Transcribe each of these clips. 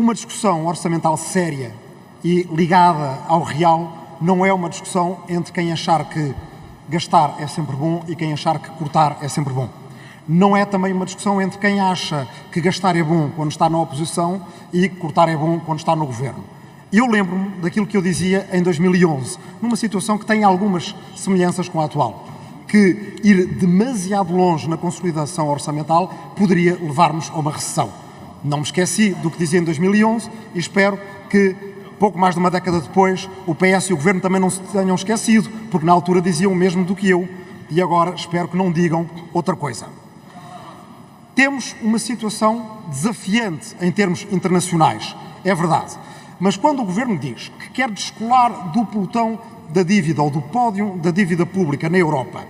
uma discussão orçamental séria e ligada ao real não é uma discussão entre quem achar que gastar é sempre bom e quem achar que cortar é sempre bom. Não é também uma discussão entre quem acha que gastar é bom quando está na oposição e cortar é bom quando está no governo. Eu lembro-me daquilo que eu dizia em 2011, numa situação que tem algumas semelhanças com a atual, que ir demasiado longe na consolidação orçamental poderia levar-nos a uma recessão. Não me esqueci do que dizia em 2011 e espero que pouco mais de uma década depois o PS e o Governo também não se tenham esquecido, porque na altura diziam o mesmo do que eu e agora espero que não digam outra coisa. Temos uma situação desafiante em termos internacionais, é verdade. Mas quando o Governo diz que quer descolar do pelotão da dívida ou do pódio da dívida pública na Europa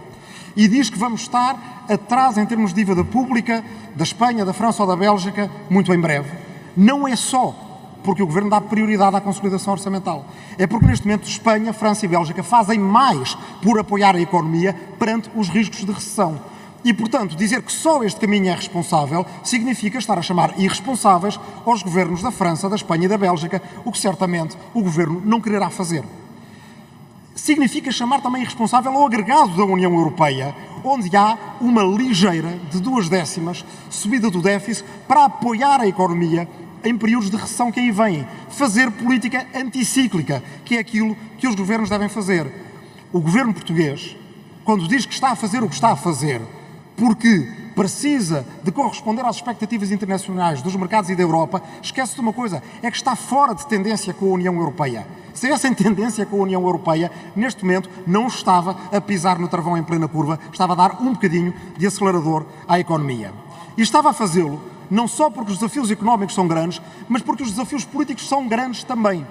e diz que vamos estar atrás em termos de dívida pública da Espanha, da França ou da Bélgica muito em breve, não é só porque o Governo dá prioridade à consolidação orçamental. É porque neste momento Espanha, França e Bélgica fazem mais por apoiar a economia perante os riscos de recessão. E, portanto, dizer que só este caminho é responsável significa estar a chamar irresponsáveis aos governos da França, da Espanha e da Bélgica, o que certamente o governo não quererá fazer. Significa chamar também irresponsável ao agregado da União Europeia, onde há uma ligeira, de duas décimas, subida do déficit para apoiar a economia em períodos de recessão que aí vêm. Fazer política anticíclica, que é aquilo que os governos devem fazer. O governo português, quando diz que está a fazer o que está a fazer, porque precisa de corresponder às expectativas internacionais dos mercados e da Europa, esquece de uma coisa, é que está fora de tendência com a União Europeia. Se em tendência com a União Europeia, neste momento não estava a pisar no travão em plena curva, estava a dar um bocadinho de acelerador à economia. E estava a fazê-lo não só porque os desafios económicos são grandes, mas porque os desafios políticos são grandes também.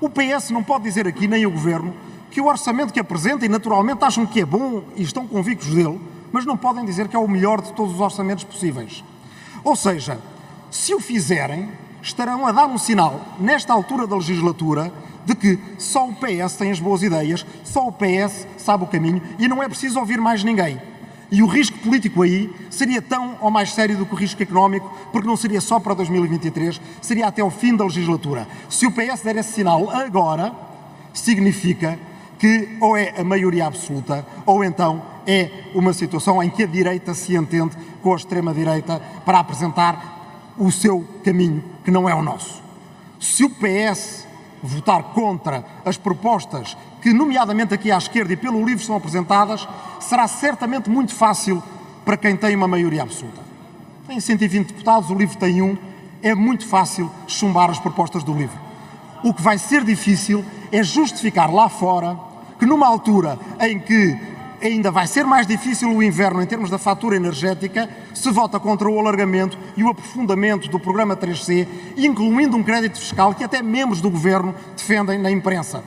O PS não pode dizer aqui, nem o Governo, que o orçamento que apresenta, e naturalmente acham que é bom e estão convictos dele, mas não podem dizer que é o melhor de todos os orçamentos possíveis. Ou seja, se o fizerem, estarão a dar um sinal, nesta altura da legislatura, de que só o PS tem as boas ideias, só o PS sabe o caminho e não é preciso ouvir mais ninguém. E o risco político aí seria tão ou mais sério do que o risco económico, porque não seria só para 2023, seria até o fim da legislatura. Se o PS der esse sinal agora, significa que ou é a maioria absoluta ou então é uma situação em que a direita se entende com a extrema-direita para apresentar o seu caminho, que não é o nosso. Se o PS votar contra as propostas que, nomeadamente aqui à esquerda e pelo livro, são apresentadas, será certamente muito fácil para quem tem uma maioria absoluta. Tem 120 deputados, o livro tem um, é muito fácil chumbar as propostas do livro. O que vai ser difícil é justificar lá fora que numa altura em que ainda vai ser mais difícil o inverno em termos da fatura energética, se vota contra o alargamento e o aprofundamento do programa 3C, incluindo um crédito fiscal que até membros do governo defendem na imprensa.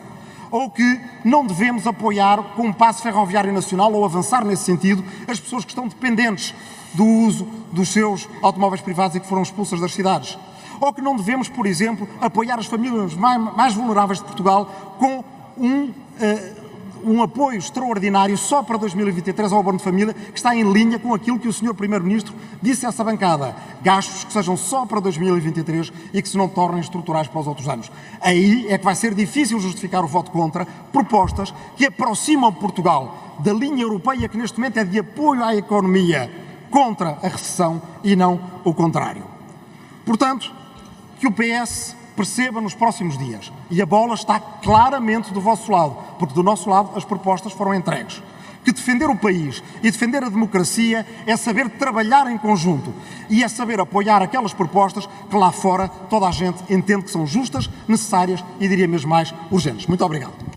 Ou que não devemos apoiar com um passo ferroviário nacional ou avançar nesse sentido as pessoas que estão dependentes do uso dos seus automóveis privados e que foram expulsas das cidades. Ou que não devemos, por exemplo, apoiar as famílias mais, mais vulneráveis de Portugal com um uh, um apoio extraordinário só para 2023 ao abono de família, que está em linha com aquilo que o Sr. Primeiro-Ministro disse a essa bancada. Gastos que sejam só para 2023 e que se não tornem estruturais para os outros anos. Aí é que vai ser difícil justificar o voto contra propostas que aproximam Portugal da linha europeia que neste momento é de apoio à economia contra a recessão e não o contrário. Portanto, que o PS perceba nos próximos dias. E a bola está claramente do vosso lado, porque do nosso lado as propostas foram entregues. Que defender o país e defender a democracia é saber trabalhar em conjunto e é saber apoiar aquelas propostas que lá fora toda a gente entende que são justas, necessárias e diria mesmo mais urgentes. Muito obrigado.